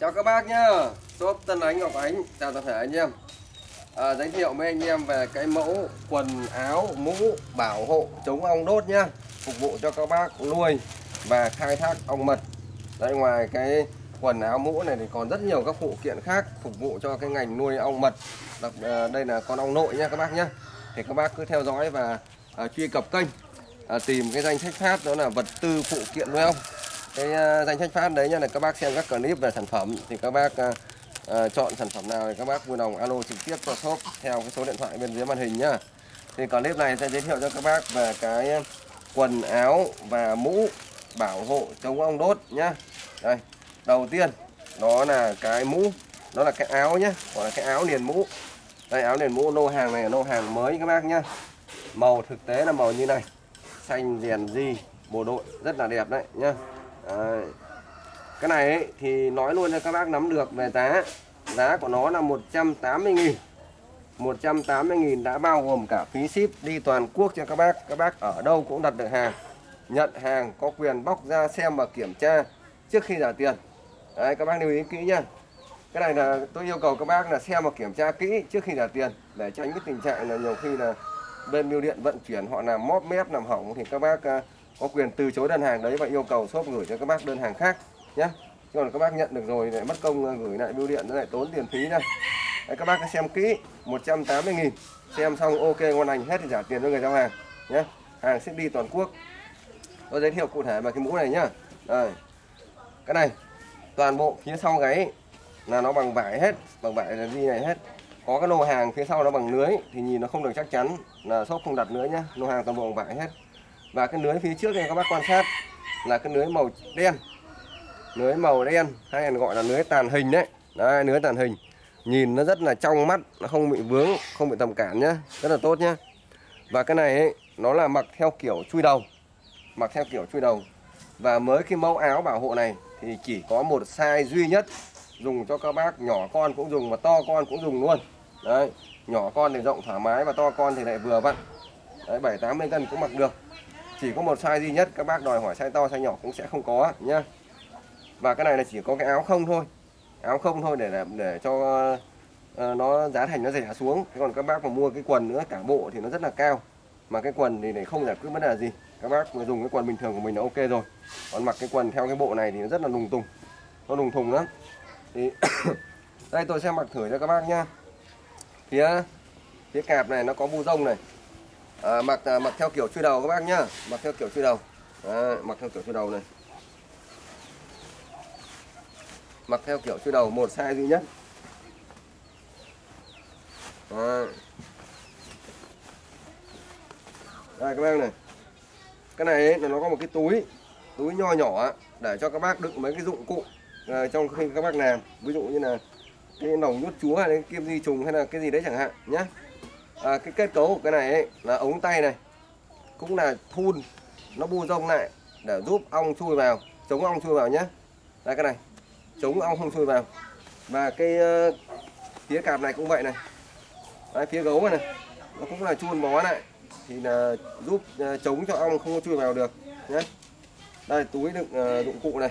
Chào các bác nhá. Shop Tân Ánh Ngọc Ánh Chào toàn thể anh em. À, Giới thiệu với anh em về cái mẫu quần áo mũ bảo hộ chống ong đốt nhá. Phục vụ cho các bác nuôi và khai thác ong mật. Đấy ngoài cái quần áo mũ này thì còn rất nhiều các phụ kiện khác Phục vụ cho cái ngành nuôi ong mật. Đặc, à, Đây là con ong nội nha các bác nhá. Thì các bác cứ theo dõi và à, truy cập kênh à, Tìm cái danh sách phát đó là vật tư phụ kiện nuôi ong cái ờ, danh sách phát đấy nha là các bác xem các clip về sản phẩm thì các bác à, chọn sản phẩm nào thì các bác vui lòng alo trực tiếp cho shop theo cái số điện thoại bên dưới màn hình nhá. Thì clip này sẽ giới thiệu cho các bác về cái quần áo và mũ bảo hộ chống ong đốt nhá. Đây đầu tiên đó là cái mũ đó là cái áo nhá gọi là cái áo liền mũ. Đây áo liền mũ lô hàng này là lô hàng mới các bác nhá. Màu thực tế là màu như này xanh rèn di bộ đội rất là đẹp đấy nhá. Đấy. Cái này ấy, thì nói luôn cho các bác nắm được về giá. Giá của nó là 180.000 180.000 đã bao gồm cả phí ship đi toàn quốc cho các bác. Các bác ở đâu cũng đặt được hàng Nhận hàng có quyền bóc ra xem và kiểm tra trước khi trả tiền. Đấy các bác lưu ý kỹ nhá. Cái này là tôi yêu cầu các bác là xem và kiểm tra kỹ trước khi trả tiền Để tránh cái tình trạng là nhiều khi là bên bưu điện vận chuyển họ làm móp mép làm hỏng thì các bác à, có quyền từ chối đơn hàng đấy và yêu cầu shop gửi cho các bác đơn hàng khác nhé chứ còn các bác nhận được rồi lại mất công ờ, gửi lại bưu điện nó lại tốn tiền phí đây. đấy, các bác cứ xem kỹ 180.000 xem xong ok ngon lành hết thì trả tiền cho người giao hàng nhé hàng ship đi toàn quốc. Tôi giới thiệu cụ thể về cái mũ này nhá. Đây. Cái này toàn bộ phía sau gáy là nó bằng vải hết bằng vải là gì này hết. Có cái lô hàng phía sau nó bằng lưới thì nhìn nó không được chắc chắn là shop không đặt nữa nhá. Lô hàng toàn bộ bằng vải hết và cái lưới phía trước này các bác quan sát là cái lưới màu đen. Lưới màu đen hay là gọi là lưới tàn hình đấy. Đấy lưới tàn hình. Nhìn nó rất là trong mắt nó không bị vướng không bị tầm cản nhá. Rất là tốt nhá. Và cái này ấy, nó là mặc theo kiểu chui đầu. Mặc theo kiểu chui đầu. Và mới cái mẫu áo bảo hộ này thì chỉ có một size duy nhất. Dùng cho các bác nhỏ con cũng dùng và to con cũng dùng luôn. Đấy nhỏ con thì rộng thoải mái và to con thì lại vừa vặn. Đấy bảy tám mươi cân cũng mặc được chỉ có một size duy nhất các bác đòi hỏi size to size nhỏ cũng sẽ không có nhá. Và cái này là chỉ có cái áo không thôi. Áo không thôi để để cho uh, nó giá thành nó rẻ xuống. Thế còn các bác mà mua cái quần nữa cả bộ thì nó rất là cao. Mà cái quần thì để không giải quyết vấn đề gì. Các bác mà dùng cái quần bình thường của mình là ok rồi. Còn mặc cái quần theo cái bộ này thì nó rất là lùng tùng. Nó lùng thùng lắm. Thì đây tôi sẽ mặc thử cho các bác nhá. Phía phía cạp này nó có bu rông này à, mặc à, mặc theo kiểu chui đầu các bác nhá. Mặc theo kiểu chui đầu. À, mặc theo kiểu chui đầu này. Mặc theo kiểu chui đầu một size duy nhất. À. đây các bác này. Cái này ấy, là nó có một cái túi túi nho nhỏ để cho các bác đựng mấy cái dụng cụ à, trong khi các bác làm. Ví dụ như là cái nòng nhốt chúa hay cái kim di trùng hay là cái gì đấy chẳng hạn nhé à, cái kết cấu của cái này ấy, là ống tay này cũng là thun nó bu rông lại để giúp ong chui vào chống ong chui vào nhé đây cái này chống ong không chui vào. Và cái ờ, uh, phía cạp này cũng vậy này. Đấy, phía gấu này, này nó cũng là chun bó lại thì là giúp uh, chống cho ong không chui vào được nhé đây túi đựng uh, dụng cụ này.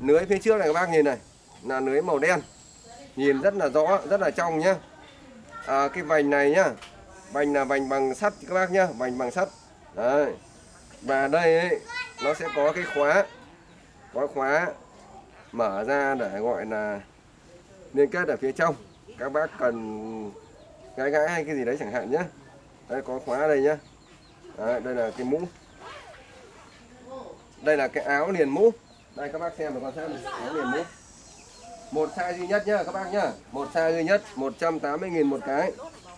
Lưới phía trước này các bác nhìn này là lưới màu đen. Nhìn rất là rõ rất là trong nhá à, cái vành này nhá. Vành là vành bằng sắt các bác nhá vành bằng sắt. Đấy. Và đây ấy, nó sẽ có cái khóa có khóa mở ra để gọi là liên kết ở phía trong. Các bác cần gãi gãi hay cái gì đấy chẳng hạn nhé đây có khóa đây nhá. Đấy, đây là cái mũ. Đây là cái áo liền mũ. Đây các bác xem và quan sát này áo liền mũ một size duy nhất nhá các bác nhá. Một size duy nhất 180.000 một cái.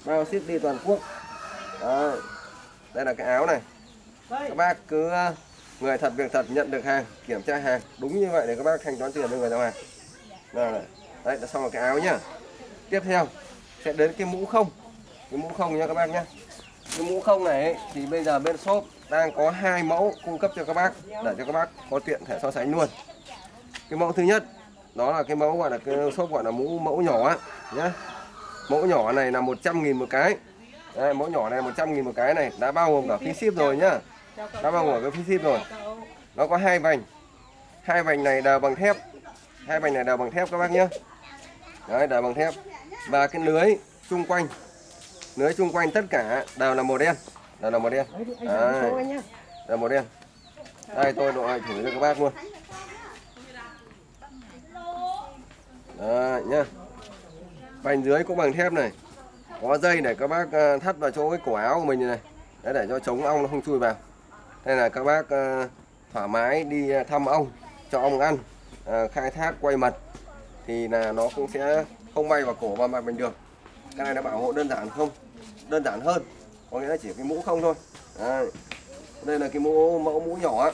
Bao ship đi toàn quốc. Đấy. đây là cái áo này. Các bác cứ ờ, người thật việc thật nhận được hàng kiểm tra hàng. Đúng như vậy để các bác thanh toán tiền cho người giao hàng. Đây này. Đấy là xong là cái áo nhá. Tiếp theo sẽ đến cái mũ không. Cái mũ không nha các bác nhá. Cái mũ không này ấy, thì bây giờ bên shop đang có hai mẫu cung cấp cho các bác để cho các bác có tiện thể so sánh luôn. Cái mẫu thứ nhất đó là cái mẫu gọi là cái shop gọi là mũ mẫu nhỏ á nhá. Mẫu nhỏ này là 100.000 một cái. Đây, mẫu nhỏ này 100.000 một cái này đã bao gồm cả phí ship rồi nhá. Đã bao gồm cái phí ship rồi. Nó có hai vành. Hai vành này đều bằng thép. Hai vành này đều bằng thép các bác nhé đấy đều bằng thép. Và cái lưới chung quanh. Lưới chung quanh tất cả đều là màu đen. Đều là màu đen. Đấy, là màu đen. Đây tôi độ thử cho các bác luôn Đấy nhá. Vành dưới cũng bằng thép này. Có dây để các bác ờ, thắt vào chỗ cái cổ áo của mình này, này. Đấy, để cho chống ong nó không chui vào. Đây là các bác ờ, thoải mái đi ờ, thăm ong cho ong ăn khai thác quay mật. Thì là nó cũng sẽ không bay vào cổ và mặt mình được. Cái này nó bảo hộ đơn giản không? Đơn giản hơn. Có nghĩa là chỉ cái mũ không thôi. Đấy. đây là cái mũ mẫu mũ nhỏ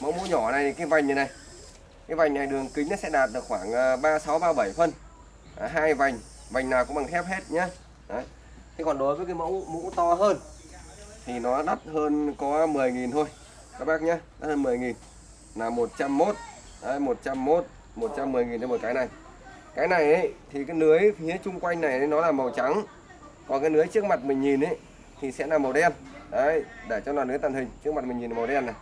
mẫu mũ nhỏ này cái vành này này. Cái vành này đường kính nó sẽ đạt được khoảng 36 37 phân. À, hai vành vành nào cũng bằng thép hết nhé Đấy. thế còn đối với cái mẫu mũ to hơn thì nó đắt hơn có 10.000 thôi. Các bác nhé đắt hơn 10.000 là 101 Đấy, 101 110.000 cho một cái này. Cái này ấy, thì cái lưới phía chung quanh này ấy, nó là màu trắng. Còn cái lưới trước mặt mình nhìn ấy thì sẽ là màu đen. Đấy để cho là lưới tàn hình trước mặt mình nhìn là màu đen này.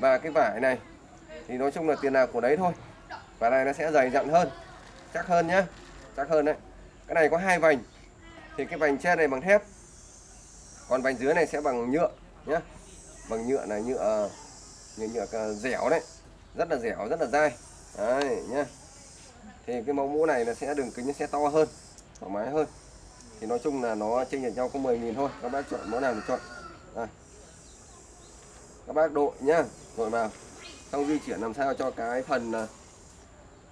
Và cái vải này thì nói chung là tiền nào của đấy thôi. Và này nó sẽ dày dặn hơn chắc hơn nhá. Chắc hơn đấy. Cái này có hai vành. Thì cái vành trên này bằng thép. Còn vành dưới này sẽ bằng nhựa nhá. Bằng nhựa này nhựa nhựa, nhựa ờ, dẻo đấy. Rất là dẻo rất là dai. Đấy nhá. Thì cái mẫu mũ này là sẽ đường kính nó sẽ to hơn thoải mái hơn. Thì nói chung là nó chênh lệch nhau có 10.000 thôi. Các bác chọn mẫu nào thì chọn. À. các bác đội nhá. Đội vào. Xong di chuyển làm sao cho cái phần ờ,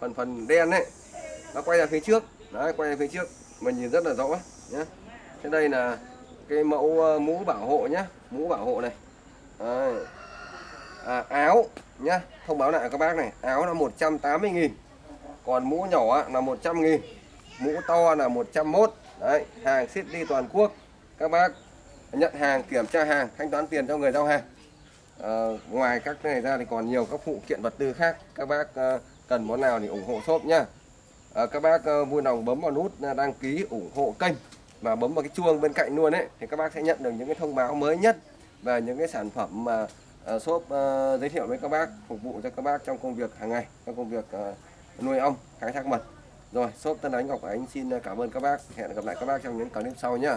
phần phần đen ấy nó quay ra phía trước. Đấy quay ra phía trước. Mình nhìn rất là rõ nhé thế đây là cái mẫu ờ, mũ bảo hộ nhá. Mũ bảo hộ này. Đấy. À, áo nhá. Thông báo lại các bác này. Áo là 180 nghìn. Còn mũ nhỏ là 100 nghìn. Mũ to là 101 đấy hàng ship đi toàn quốc. Các bác nhận hàng kiểm tra hàng thanh toán tiền cho người giao hàng. À, ngoài các cái này ra thì còn nhiều các phụ kiện vật tư khác. Các bác ờ, cần món nào thì ủng hộ shop nhá. Ờ, các bác ờ, vui lòng bấm vào nút ờ, đăng ký ủng hộ kênh và bấm vào cái chuông bên cạnh luôn ấy, thì các bác sẽ nhận được những cái thông báo mới nhất về những cái sản phẩm mà shop giới thiệu với các bác, phục vụ cho các bác trong công việc hàng ngày, trong công việc nuôi ong, khai thác mật. Rồi, shop Tân Ánh Ngọc Ánh xin cảm ơn các bác. Hẹn gặp lại các bác trong những clip sau nhé